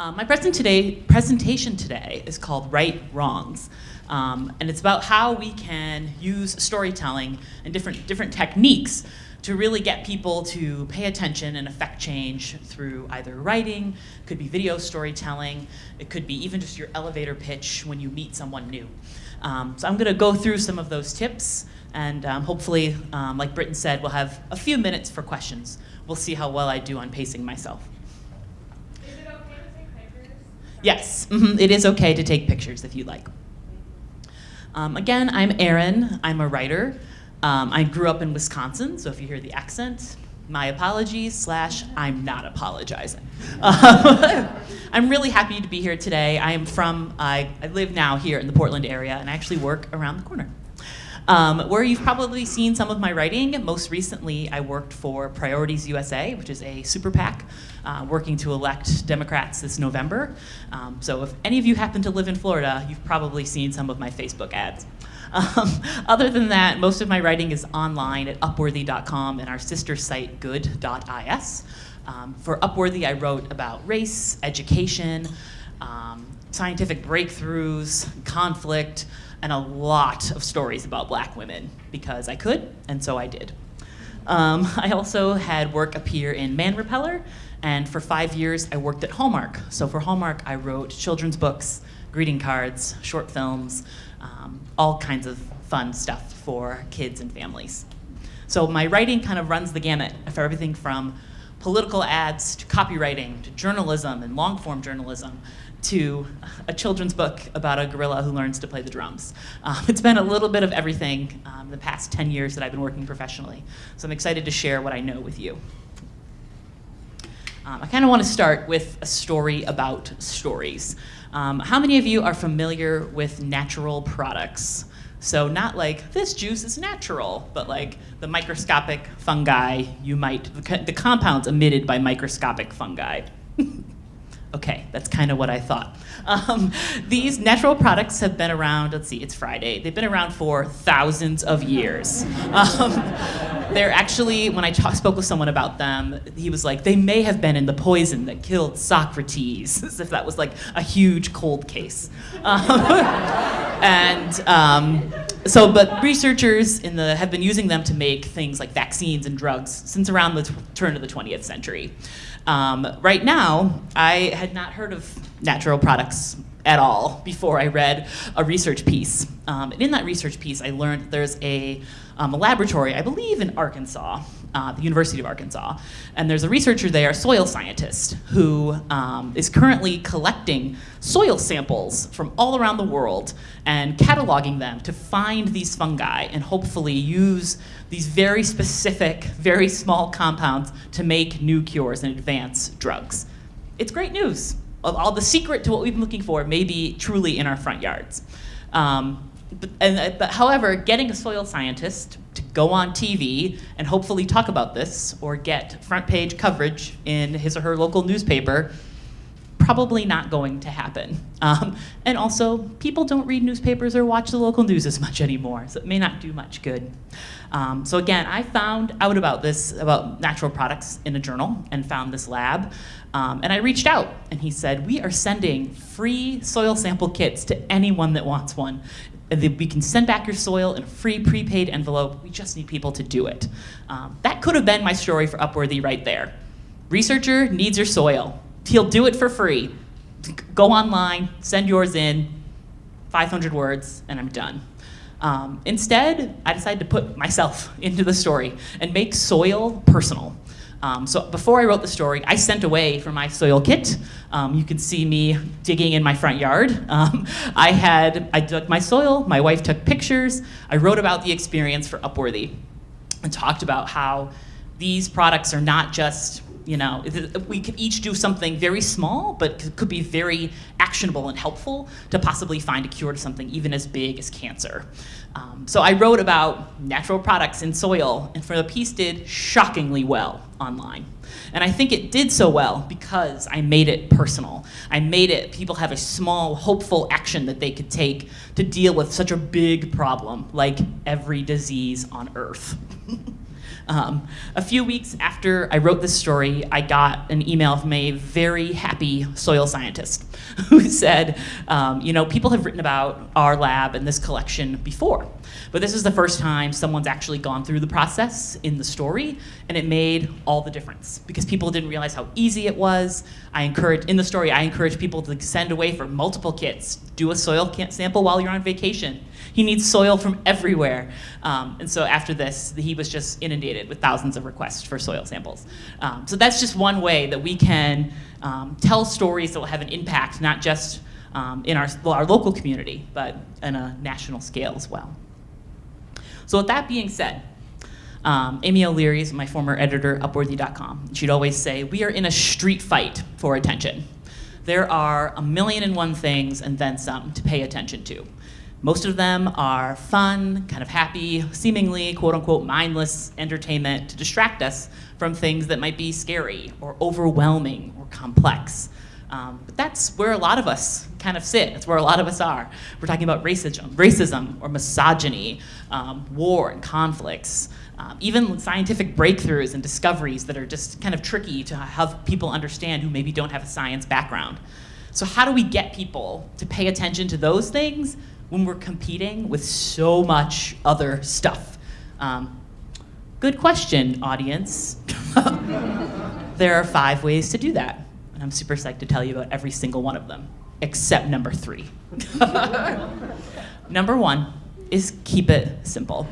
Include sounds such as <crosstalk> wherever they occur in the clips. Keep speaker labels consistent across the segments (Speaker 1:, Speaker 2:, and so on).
Speaker 1: Uh, my present today, presentation today is called Right Wrongs. Um, and it's about how we can use storytelling and different, different techniques to really get people to pay attention and affect change through either writing, could be video storytelling, it could be even just your elevator pitch when you meet someone new. Um, so I'm going to go through some of those tips, and um, hopefully, um, like Britton said, we'll have a few minutes for questions. We'll see how well I do on pacing myself. Yes, mm -hmm, it is okay to take pictures if you like. Um, again, I'm Erin. I'm a writer. Um, I grew up in Wisconsin, so if you hear the accent, my apologies, slash, I'm not apologizing. Um, <laughs> I'm really happy to be here today. I am from, I, I live now here in the Portland area, and I actually work around the corner. Um, where you've probably seen some of my writing. Most recently, I worked for Priorities USA, which is a super PAC uh, working to elect Democrats this November. Um, so if any of you happen to live in Florida, you've probably seen some of my Facebook ads. Um, <laughs> other than that, most of my writing is online at upworthy.com and our sister site good.is. Um, for Upworthy, I wrote about race, education, um, scientific breakthroughs, conflict, and a lot of stories about black women because I could, and so I did. Um, <laughs> I also had work appear in Man Repeller, and for five years I worked at Hallmark. So for Hallmark, I wrote children's books, greeting cards, short films, um, all kinds of fun stuff for kids and families. So my writing kind of runs the gamut for everything from political ads to copywriting to journalism and long form journalism to a children's book about a gorilla who learns to play the drums. Um, it's been a little bit of everything um, the past 10 years that I've been working professionally. So I'm excited to share what I know with you. Um, I kind of want to start with a story about stories. Um, how many of you are familiar with natural products? So not like, this juice is natural, but like the microscopic fungi you might, the compounds emitted by microscopic fungi. <laughs> Okay, that's kind of what I thought. Um, these natural products have been around, let's see, it's Friday. They've been around for thousands of years. Um, they're actually, when I talk, spoke with someone about them, he was like, they may have been in the poison that killed Socrates, <laughs> as if that was like a huge cold case. Um, <laughs> and um, so, but researchers in the, have been using them to make things like vaccines and drugs since around the turn of the 20th century. Um, right now, I had not heard of natural products at all before I read a research piece. Um, and in that research piece, I learned there's a, um, a laboratory, I believe in Arkansas, uh, the University of Arkansas, and there's a researcher there, a soil scientist, who um, is currently collecting soil samples from all around the world and cataloging them to find these fungi and hopefully use these very specific, very small compounds to make new cures and advance drugs. It's great news. All the secret to what we've been looking for may be truly in our front yards. Um, but, and, but however, getting a soil scientist to go on TV and hopefully talk about this or get front page coverage in his or her local newspaper probably not going to happen. <laughs> Um, and also, people don't read newspapers or watch the local news as much anymore, so it may not do much good. Um, so again, I found out about this, about natural products in a journal and found this lab. Um, and I reached out and he said, we are sending free soil sample kits to anyone that wants one. We can send back your soil in a free prepaid envelope. We just need people to do it. Um, that could have been my story for Upworthy right there. Researcher needs your soil. He'll do it for free. Go online, send yours in, 500 words, and I'm done. Um, instead, I decided to put myself <laughs> into the story and make soil personal. Um, so before I wrote the story, I sent away for my soil kit. Um, you can see me digging in my front yard. <laughs> Um, I had, I dug my soil, my wife took pictures, I wrote about the experience for Upworthy and talked about how these products are not just you know, we could each do something very small, but could be very actionable and helpful to possibly find a cure to something even as big as cancer. Um, so I wrote about natural products in soil, and for the piece did shockingly well online. And I think it did so well because I made it personal. I made it, people have a small, hopeful action that they could take to deal with such a big problem like every disease on earth. <laughs> Um, a few weeks after I wrote this story, I got an email from a very happy soil scientist <laughs> who said, um, you know, people have written about our lab and this collection before. But this is the first time someone's actually gone through the process in the story, and it made all the difference because people didn't realize how easy it was. I encourage, in the story, I encourage people to send away for multiple kits, do a soil sample while you're on vacation. He needs soil from everywhere. Um, and so after this, he was just inundated with thousands of requests for soil samples. Um, so that's just one way that we can um, tell stories that will have an impact, not just um, in our, our local community, but on a national scale as well. So with that being said, um, Amy O'Leary is my former editor, at Upworthy.com. She'd always say, we are in a street fight for attention. There are a million and one things and then some to pay attention to. Most of them are fun, kind of happy, seemingly quote unquote mindless entertainment to distract us from things that might be scary or overwhelming or complex. Um, but that's where a lot of us kind of sit. That's where a lot of us are. We're talking about racism, racism or misogyny, um, war and conflicts, um, even scientific breakthroughs and discoveries that are just kind of tricky to have people understand who maybe don't have a science background. So how do we get people to pay attention to those things when we're competing with so much other stuff? Um, good question, audience. <laughs> there are five ways to do that. And I'm super psyched to tell you about every single one of them, except number three. <laughs> number one is keep it simple.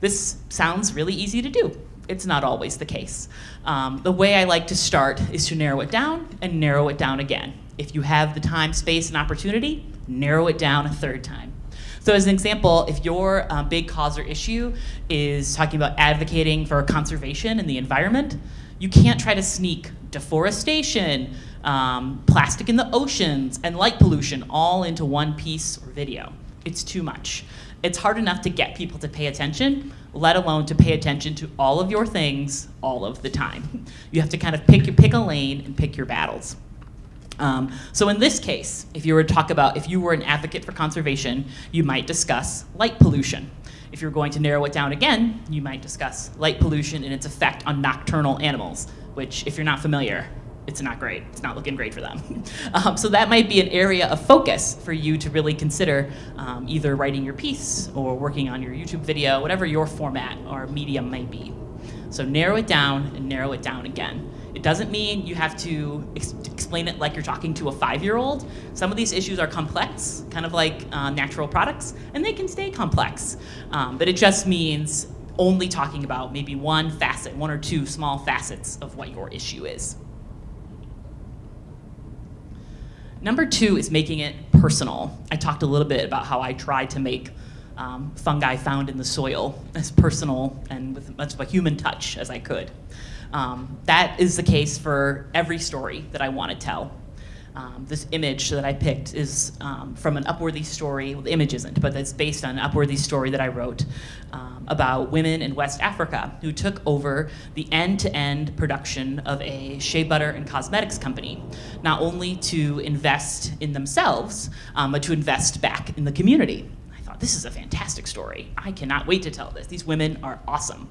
Speaker 1: This sounds really easy to do. It's not always the case. Um, the way I like to start is to narrow it down and narrow it down again. If you have the time, space, and opportunity, narrow it down a third time. So as an example, if your um, big cause or issue is talking about advocating for conservation in the environment, you can't try to sneak deforestation, um, plastic in the oceans, and light pollution all into one piece or video. It's too much. It's hard enough to get people to pay attention, let alone to pay attention to all of your things all of the time. You have to kind of pick, pick a lane and pick your battles. Um, so in this case, if you were to talk about, if you were an advocate for conservation, you might discuss light pollution. If you're going to narrow it down again, you might discuss light pollution and its effect on nocturnal animals, which if you're not familiar, it's not great. It's not looking great for them. <laughs> um, so that might be an area of focus for you to really consider um, either writing your piece or working on your YouTube video, whatever your format or medium might be. So narrow it down and narrow it down again. It doesn't mean you have to ex explain it like you're talking to a five-year-old. Some of these issues are complex, kind of like uh, natural products, and they can stay complex. Um, but it just means only talking about maybe one facet, one or two small facets of what your issue is. Number two is making it personal. I talked a little bit about how I tried to make um, fungi found in the soil as personal and with as much of a human touch as I could. Um, that is the case for every story that I want to tell. Um, this image that I picked is um, from an Upworthy story. Well, the image isn't, but it's based on an Upworthy story that I wrote um, about women in West Africa who took over the end-to-end -end production of a shea butter and cosmetics company, not only to invest in themselves, um, but to invest back in the community. I thought, this is a fantastic story. I cannot wait to tell this. These women are awesome.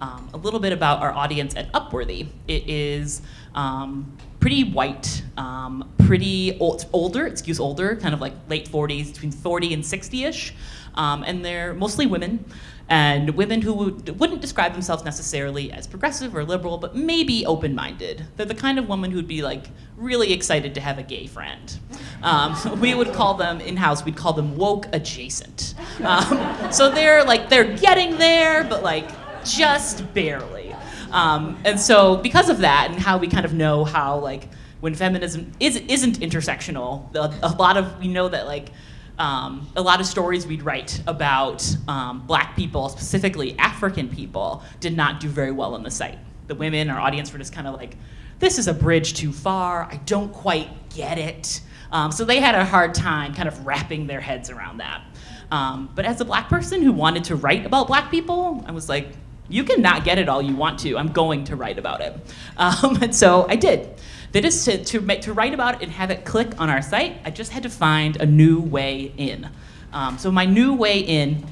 Speaker 1: Um, a little bit about our audience at Upworthy. It is um, pretty white, um, pretty old, older, excuse older, kind of like late 40s, between 40 and 60-ish. Um, and they're mostly women, and women who would, wouldn't describe themselves necessarily as progressive or liberal, but maybe open-minded. They're the kind of woman who'd be like really excited to have a gay friend. Um, <laughs> we would call them, in-house, we'd call them woke adjacent. Um, so they're like, they're getting there, but like just barely. Um, and so because of that and how we kind of know how like when feminism is, isn't intersectional, a, lot of, we know that like um, a lot of stories we'd write about um, black people, specifically African people, did not do very well on the site. The women, our audience were just kind of like, this is a bridge too far, I don't quite get it. Um, so they had a hard time kind of wrapping their heads around that. Um, but as a black person who wanted to write about black people, I was like, you can not get it all you want to. I'm going to write about it. Um, <laughs> and so I did. That is to, to, to write about it and have it click on our site, I just had to find a new way in. Um, so my new way in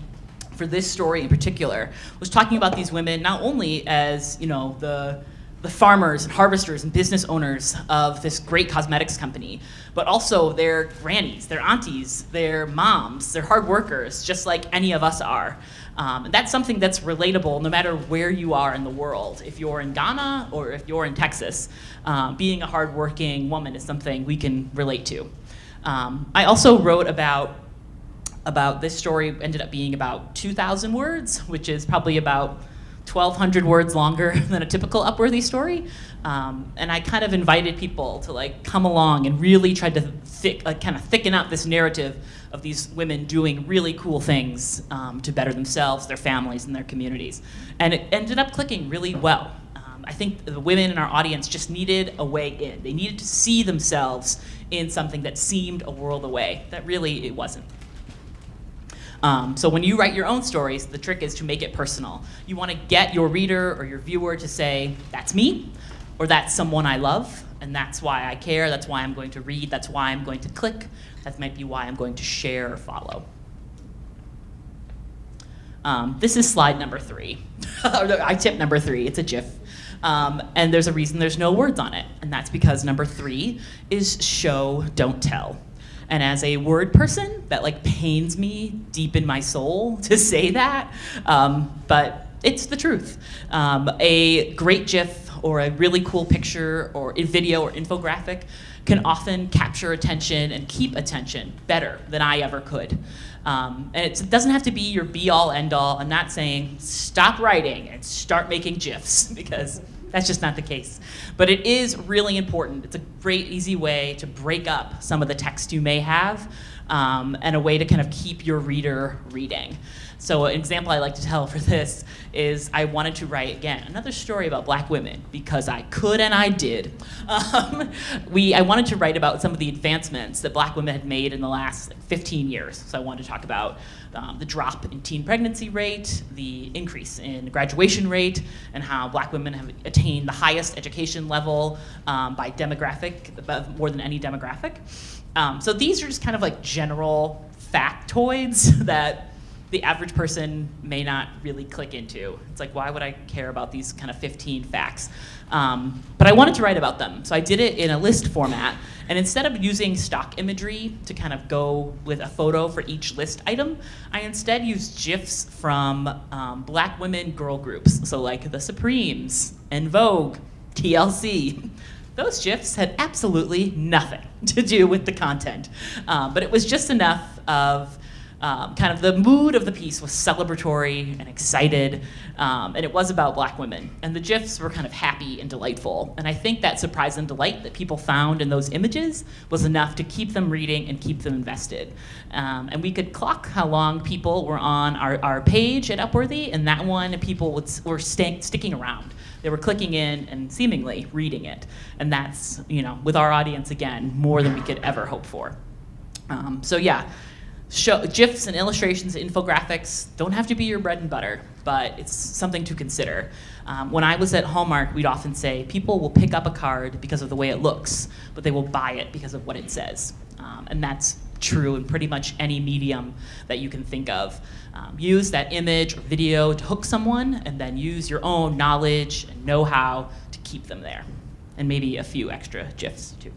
Speaker 1: for this story in particular was talking about these women not only as you know the the farmers and harvesters and business owners of this great cosmetics company, but also their grannies, their aunties, their moms, their hard workers, just like any of us are. Um, and that's something that's relatable no matter where you are in the world. If you're in Ghana or if you're in Texas, um, being a hardworking woman is something we can relate to. Um, I also wrote about about this story ended up being about 2,000 words, which is probably about 1,200 words longer <laughs> than a typical Upworthy story. Um, and I kind of invited people to like come along and really try to thick, uh, kind of thicken up this narrative of these women doing really cool things um, to better themselves, their families, and their communities. And it ended up clicking really well. Um, I think the women in our audience just needed a way in. They needed to see themselves in something that seemed a world away, that really it wasn't. Um, so when you write your own stories, the trick is to make it personal. You want to get your reader or your viewer to say, that's me, or that's someone I love, and that's why I care, that's why I'm going to read, that's why I'm going to click, that might be why I'm going to share or follow. Um, this is slide number three. <laughs> I tip number three, it's a GIF. Um, and there's a reason there's no words on it, and that's because number three is show, don't tell. And as a word person, that like pains me deep in my soul <laughs> to say that, um, but it's the truth. Um, a great GIF or a really cool picture or a video or infographic can often capture attention and keep attention better than I ever could. Um, and it doesn't have to be your be all end all. I'm not saying stop writing and start making GIFs <laughs> because that's just not the case. But it is really important. It's a great, easy way to break up some of the text you may have um, and a way to kind of keep your reader reading. So an example I like to tell <laughs> for this is I wanted to write, again, another story about black women because I could and I did. <laughs> Um, we, I wanted to write about some of the advancements that black women had made in the last 15 years. So I wanted to talk about um, the drop in teen pregnancy rate, the increase in graduation rate, and how black women have attained the highest education level um, by demographic, more than any demographic. Um, so these are just kind of like general factoids <laughs> that the average person may not really click into. It's like, why would I care about these kind of 15 facts? Um, but I wanted to write about them, so I did it in a list format. And instead of using stock imagery to kind of go with a photo for each list item, I instead used GIFs from um, black women girl groups, so like the Supremes, En Vogue, TLC. Those GIFs had absolutely nothing <laughs> to do with the content, um, but it was just enough of um, kind of the mood of the piece was celebratory and excited, um, and it was about black women. And the GIFs were kind of happy and delightful. And I think that surprise and delight that people found in those images was enough to keep them reading and keep them invested. Um, and we could clock how long people were on our, our page at Upworthy, and that one, people would, were stay, sticking around. They were clicking in and seemingly reading it. And that's, you know, with our audience, again, more than we could ever hope for. Um, so yeah, show, GIFs and illustrations, infographics don't have to be your bread and butter, but it's something to consider. Um, when I was at Hallmark, we'd often say people will pick up a card because of the way it looks, but they will buy it because of what it says. Um, and that's true in pretty much any medium that you can think of. Um, use that image or video to hook someone, and then use your own knowledge and know-how to keep them there. And maybe a few extra GIFs too.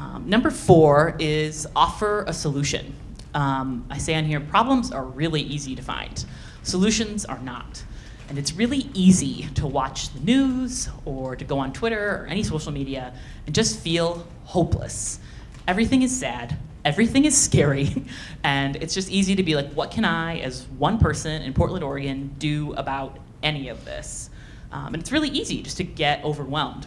Speaker 1: Um, number four is offer a solution. Um, I say on here, problems are really easy to find. Solutions are not. And it's really easy to watch the news or to go on Twitter or any social media and just feel hopeless. Everything is sad, everything is scary, <laughs> and it's just easy to be like, what can I, as one person in Portland, Oregon, do about any of this? Um, and it's really easy just to get overwhelmed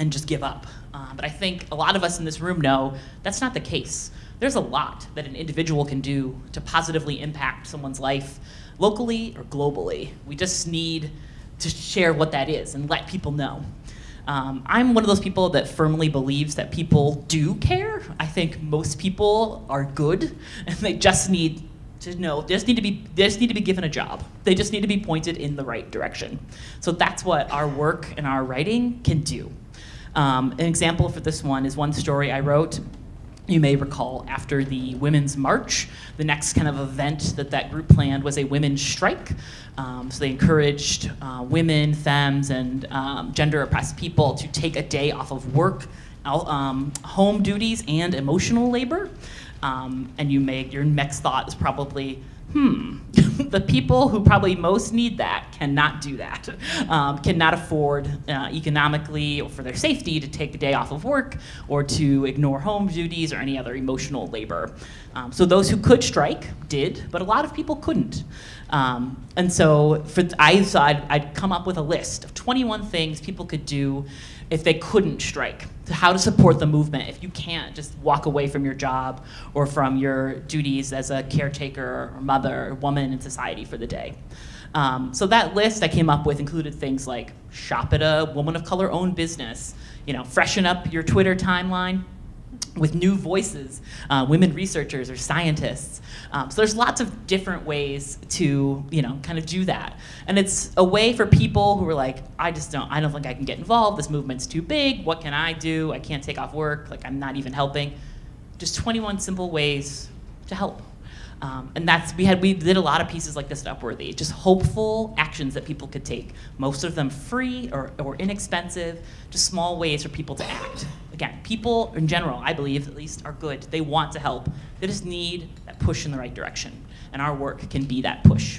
Speaker 1: and just give up. Uh, but I think a lot of us in this room know that's not the case. There's a lot that an individual can do to positively impact someone's life locally or globally. We just need to share what that is and let people know. Um, I'm one of those people that firmly believes that people do care. I think most people are good <laughs> and they just need to know, they just need to be, they just need to be given a job. They just need to be pointed in the right direction. So that's what our work and our writing can do. Um, an example for this one is one story I wrote You may recall after the Women's March, the next kind of event that that group planned was a women's strike. Um, so they encouraged uh, women, femmes, and um, gender oppressed people to take a day off of work, um, home duties, and emotional labor. Um, and you may, your next thought is probably, hmm, the people who probably most need that cannot do that, um, cannot afford uh, economically or for their safety to take a day off of work or to ignore home duties or any other emotional labor. Um, so those who could strike did, but a lot of people couldn't. Um, and so for, I thought I'd, I'd come up with a list of 21 things people could do if they couldn't strike, how to support the movement if you can't just walk away from your job or from your duties as a caretaker or mother or woman in society for the day. Um, so that list I came up with included things like shop at a woman of color owned business, you know, freshen up your Twitter timeline, with new voices, uh, women researchers or scientists. Um, so there's lots of different ways to, you know, kind of do that. And it's a way for people who are like, I just don't, I don't think I can get involved. This movement's too big. What can I do? I can't take off work. Like I'm not even helping. Just 21 simple ways to help. Um, and that's we had we did a lot of pieces like this at Upworthy, just hopeful actions that people could take. Most of them free or, or inexpensive, just small ways for people to act. Again, people in general, I believe at least, are good. They want to help. They just need that push in the right direction, and our work can be that push.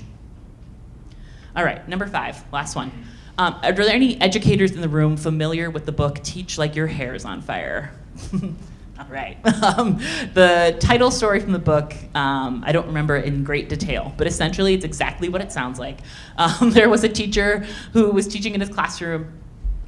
Speaker 1: All right, number five, last one. Um, are there any educators in the room familiar with the book Teach Like Your Hair's on Fire? <laughs> All right. <laughs> Um, the title story from the book, um, I don't remember in great detail, but essentially it's exactly what it sounds like. <laughs> Um, there was a teacher who was teaching in his classroom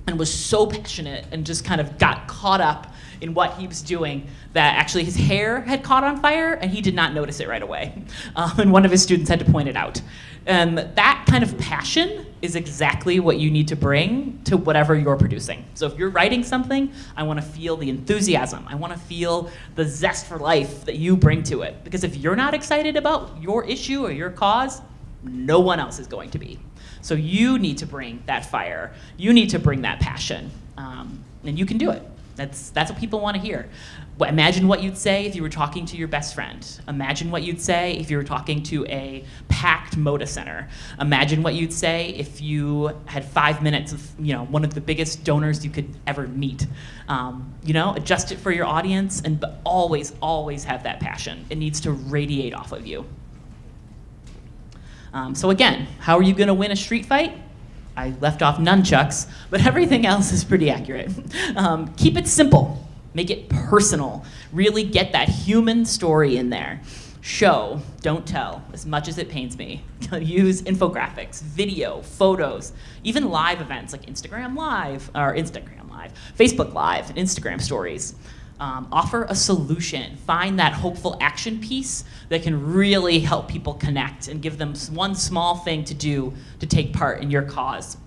Speaker 1: and was so passionate and just kind of got caught up in what he was doing that actually his hair had caught on fire and he did not notice it right away. <laughs> Um, and one of his students had to point it out. And that kind of passion is exactly what you need to bring to whatever you're producing. So if you're writing something, I want to feel the enthusiasm. I want to feel the zest for life that you bring to it. Because if you're not excited about your issue or your cause, no one else is going to be. So you need to bring that fire. You need to bring that passion. Um, and you can do it. That's, that's what people want to hear. Imagine what you'd say if you were talking to your best friend. Imagine what you'd say if you were talking to a packed Moda Center. Imagine what you'd say if you had five minutes of you know one of the biggest donors you could ever meet. Um, you know, adjust it for your audience, and but always, always have that passion. It needs to radiate off of you. Um, so again, how are you going to win a street fight? I left off nunchucks, but <laughs> everything else is pretty accurate. <laughs> Um, keep it simple, make it personal, really get that human story in there. Show, don't tell, as much as it pains me. <laughs> Use infographics, video, photos, even live events like Instagram Live, or Instagram Live, Facebook Live, and Instagram Stories. Um, offer a solution. Find that hopeful action piece that can really help people connect and give them one small thing to do to take part in your cause.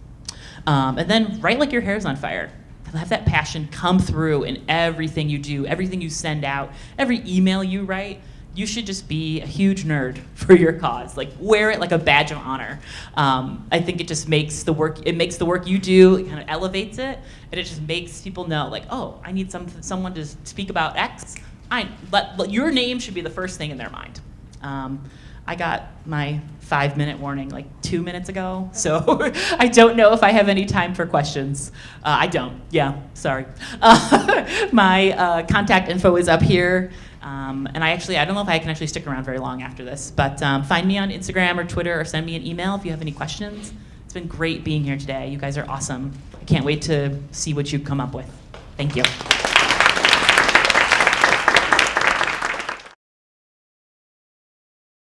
Speaker 1: Um, and then write like your hair's on fire. Have that passion come through in everything you do, everything you send out, every email you write you should just be a huge nerd <laughs> for your cause. Like wear it like a badge of honor. Um, I think it just makes the work. It makes the work you do. It kind of elevates it, and it just makes people know, like, oh, I need some someone to speak about X. I let, let your name should be the first thing in their mind. Um, I got my five minute warning like two minutes ago, <laughs> so <laughs> I don't know if I have any time for questions. Uh, I don't, yeah, sorry. Uh, my uh, contact info is up here. Um, and I actually, I don't know if I can actually stick around very long after this, but um, find me on Instagram or Twitter or send me an email if you have any questions. It's been great being here today. You guys are awesome. I can't wait to see what you come up with. Thank you.